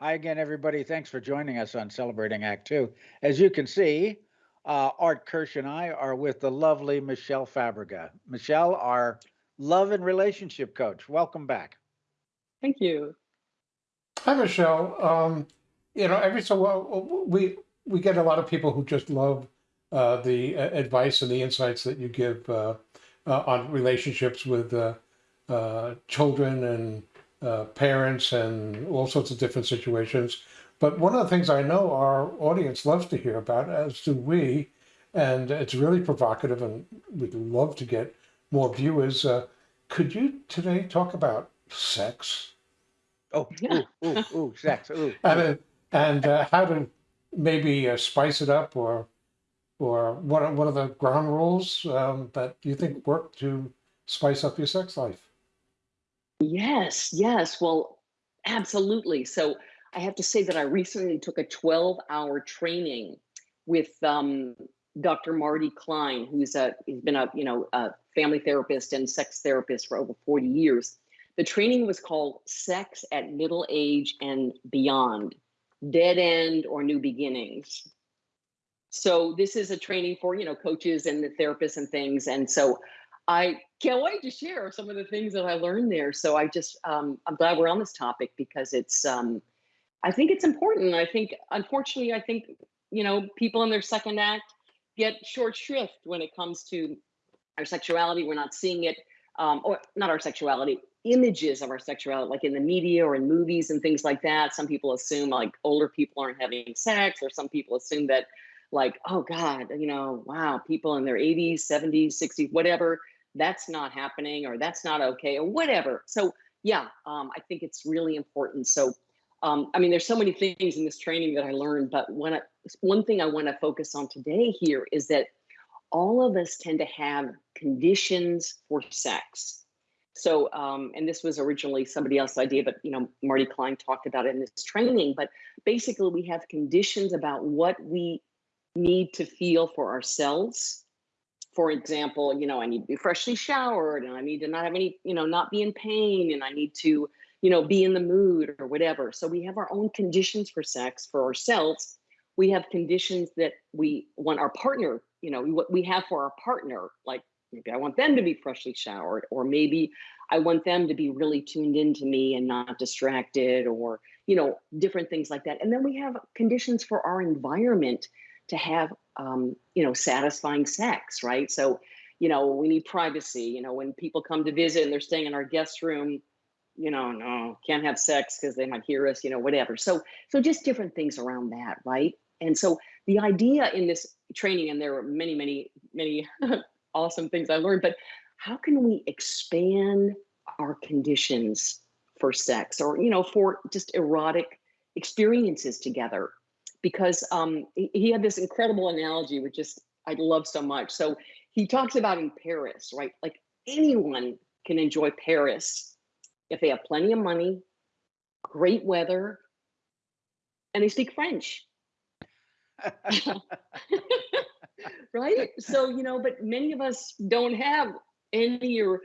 Hi again, everybody. Thanks for joining us on Celebrating Act Two. As you can see, uh, Art Kirsch and I are with the lovely Michelle Fabrega. Michelle, our love and relationship coach. Welcome back. Thank you. Hi, Michelle. Um, you know, every so while we we get a lot of people who just love uh, the uh, advice and the insights that you give uh, uh, on relationships with uh, uh, children and uh, parents and all sorts of different situations. But one of the things I know our audience loves to hear about, as do we, and it's really provocative, and we'd love to get more viewers. Uh, could you today talk about sex? Oh, ooh, ooh, ooh, sex, ooh. and uh, and uh, how to maybe uh, spice it up or or what are, what are the ground rules um, that you think work to spice up your sex life? Yes, yes. Well, absolutely. So I have to say that I recently took a 12 hour training with um, Dr. Marty Klein, who's a he's been a you know a family therapist and sex therapist for over 40 years. The training was called Sex at Middle Age and Beyond, Dead End or New Beginnings. So this is a training for, you know, coaches and the therapists and things. And so I can't wait to share some of the things that I learned there. So I just, um, I'm glad we're on this topic because it's, um, I think it's important. I think, unfortunately, I think, you know, people in their second act get short shrift when it comes to our sexuality. We're not seeing it, um, or not our sexuality, images of our sexuality, like in the media or in movies and things like that. Some people assume like older people aren't having sex, or some people assume that like, oh God, you know, wow, people in their 80s, 70s, 60s, whatever, that's not happening or that's not okay or whatever. So yeah, um, I think it's really important. So um, I mean, there's so many things in this training that I learned, but when I, one thing I want to focus on today here is that all of us tend to have conditions for sex. So, um, and this was originally somebody else's idea, but you know, Marty Klein talked about it in this training. But basically, we have conditions about what we need to feel for ourselves. For example, you know, I need to be freshly showered, and I need to not have any, you know, not be in pain, and I need to, you know, be in the mood or whatever. So we have our own conditions for sex for ourselves. We have conditions that we want our partner, you know, what we have for our partner, like maybe I want them to be freshly showered, or maybe I want them to be really tuned into me and not distracted, or, you know, different things like that. And then we have conditions for our environment to have, um, you know, satisfying sex, right? So, you know, we need privacy. You know, when people come to visit and they're staying in our guest room, you know, no, can't have sex because they might hear us, you know, whatever. So, so just different things around that, right? And so the idea in this training, and there were many, many, many awesome things I learned, but how can we expand our conditions for sex or, you know, for just erotic experiences together? Because um, he, had this incredible analogy, which just I love so much. So he talks about in Paris, right? Like anyone can enjoy Paris if they have plenty of money, great weather, and they speak French. right? So, you know, but many of us don't have any or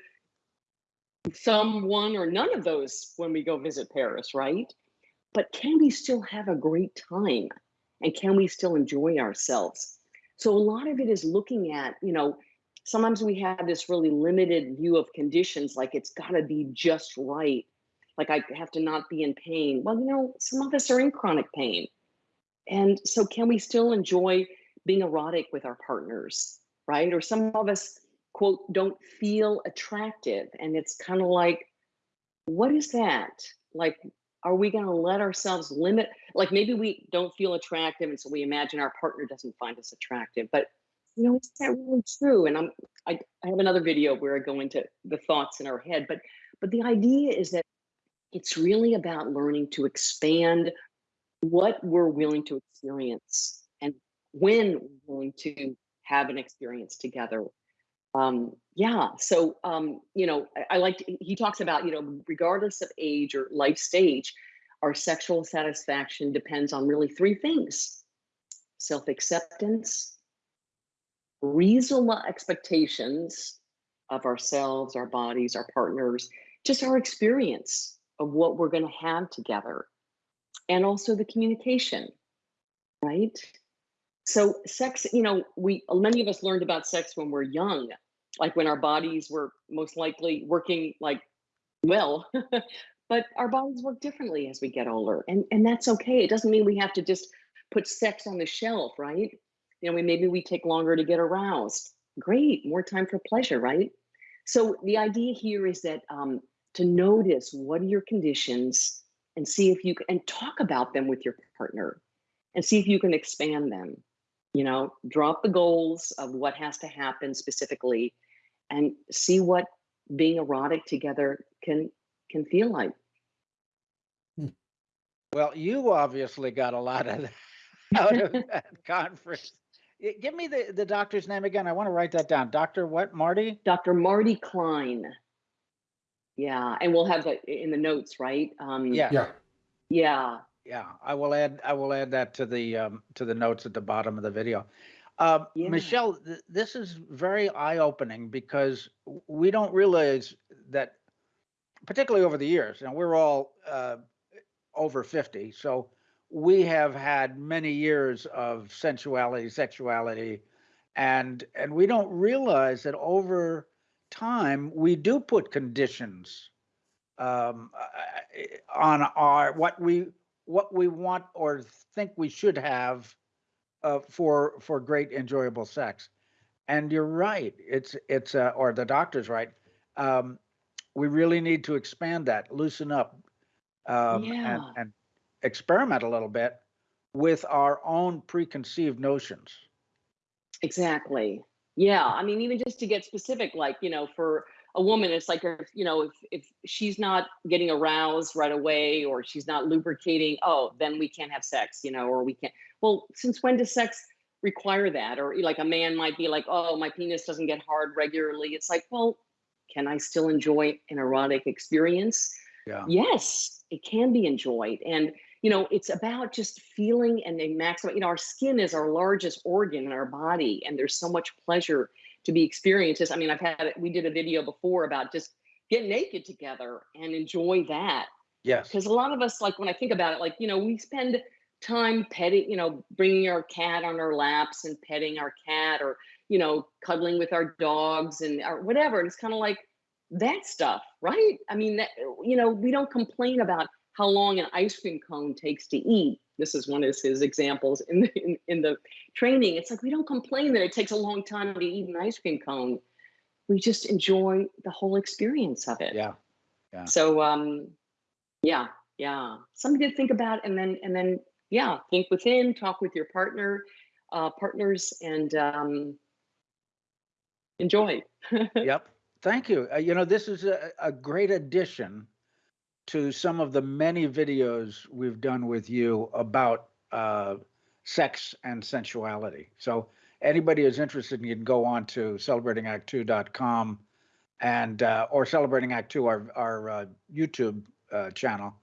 some one or none of those when we go visit Paris, right? But can we still have a great time? And can we still enjoy ourselves? So a lot of it is looking at, you know, sometimes we have this really limited view of conditions, like it's got to be just right. Like I have to not be in pain. Well, you know, some of us are in chronic pain. And so can we still enjoy being erotic with our partners, right? Or some of us, quote, don't feel attractive. And it's kind of like, what is that? Like, are we going to let ourselves limit? Like, maybe we don't feel attractive. And so we imagine our partner doesn't find us attractive. But, you know, is that really true? And I'm, I, I have another video where I go into the thoughts in our head. But, but the idea is that it's really about learning to expand what we're willing to experience and when we're willing to have an experience together. Um, yeah, so um, you know, I, I like he talks about you know, regardless of age or life stage, our sexual satisfaction depends on really three things: self-acceptance, reasonable expectations of ourselves, our bodies, our partners, just our experience of what we're going to have together. and also the communication, right? So sex, you know, we many of us learned about sex when we're young, like when our bodies were most likely working like well, but our bodies work differently as we get older, and and that's okay. It doesn't mean we have to just put sex on the shelf, right? You know, we maybe we take longer to get aroused. Great, more time for pleasure, right? So the idea here is that um, to notice what are your conditions and see if you can and talk about them with your partner and see if you can expand them you know drop the goals of what has to happen specifically and see what being erotic together can can feel like Well, you obviously got a lot of out of that conference. Give me the, the doctor's name again. I want to write that down. Dr. what, Marty? dr marty klein yeah and we'll have that in the notes right um Yeah. Yeah. yeah Yeah, I will add, I will add that to the, um, to the notes at the bottom of the video. Um, Yeah. Michelle, th- this is very eye-opening because we don't realize that, particularly over the years, and we're all, uh, over fifty, so we have had many years of sensuality, sexuality, and, and we don't realize that over time, we do put conditions um, uh, on our what we what we want or think we should have uh, for for great enjoyable sex. And you're right. It's it's uh, or the doctor's right. Um, we really need to expand that, loosen up, um, and, Yeah. and experiment a little bit with our own preconceived notions. Exactly. Yeah. I mean, even just to get specific, like, you know, for a woman, it's like, if, you know, if, if she's not getting aroused right away or she's not lubricating, oh, then we can't have sex, you know, or we can't. Well, since when does sex require that? Or like a man might be like, oh, my penis doesn't get hard regularly. It's like, well, can I still enjoy an erotic experience? Yeah. Yes, it can be enjoyed. And, you know, it's about just feeling and then maximize, you know, our skin is our largest organ in our body, and there's so much pleasure to be experienced. I mean, I've had, we did a video before about just get naked together and enjoy that. Yes. Because a lot of us, like when I think about it, like, you know, we spend time petting, you know, bringing our cat on our laps and petting our cat or, you know, cuddling with our dogs and or whatever. And it's kind of like that stuff, right? I mean, that, you know, we don't complain about how long an ice cream cone takes to eat. This is one of his examples in the, in, in the training. It's like we don't complain that it takes a long time to eat an ice cream cone. We just enjoy the whole experience of it. Yeah. Yeah. So um yeah, yeah. Something to think about and then and then yeah, think within, talk with your partner, uh partners and um enjoy. Yep. Thank you. Uh, you know, this is a, a great addition to some of the many videos we've done with you about uh, sex and sensuality. So anybody who's interested, you can go on to celebratingact2.com and uh, or celebrating act 2 our our uh, youtube uh, channel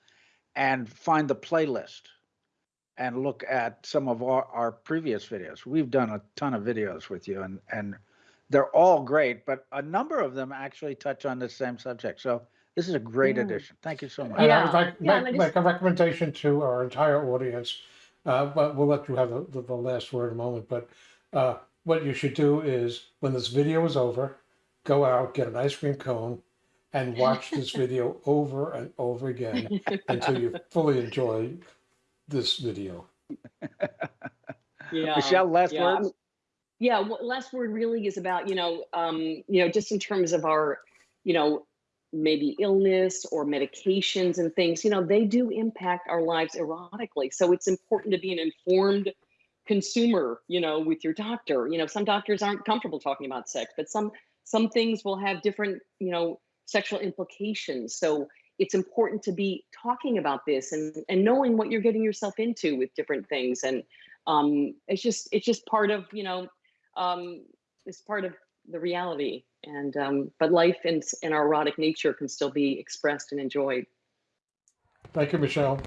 and find the playlist and look at some of our, our previous videos we've done a ton of videos with you and and they're all great but a number of them actually touch on the same subject so this is a great Yeah. addition thank you so much And I Yeah, would like, yeah, make, just- make a recommendation to our entire audience, uh, but we'll let you have the, the, the last word in a moment, but, uh, what you should do is, when this video is over, go out, get an ice cream cone, and watch this video over and over again until you fully enjoy this video. yeah. michelle last yeah, words I'm- yeah well, last word really is about you know um you know just in terms of our you know maybe illness or medications and things you know they do impact our lives erotically. So it's important to be an informed consumer you know with your doctor. You know some doctors aren't comfortable talking about sex but some some things will have different you know sexual implications. So it's important to be talking about this and and knowing what you're getting yourself into with different things. And um it's just it's just part of you know um it's part of the reality and um but life and and our erotic nature can still be expressed and enjoyed Thank you, Michelle.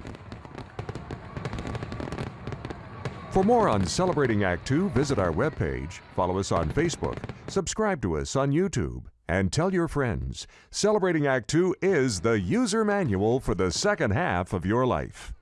For more on Celebrating Act Two, visit our webpage, follow us on Facebook, subscribe to us on YouTube, and tell your friends. Celebrating Act Two is the user manual for the second half of your life.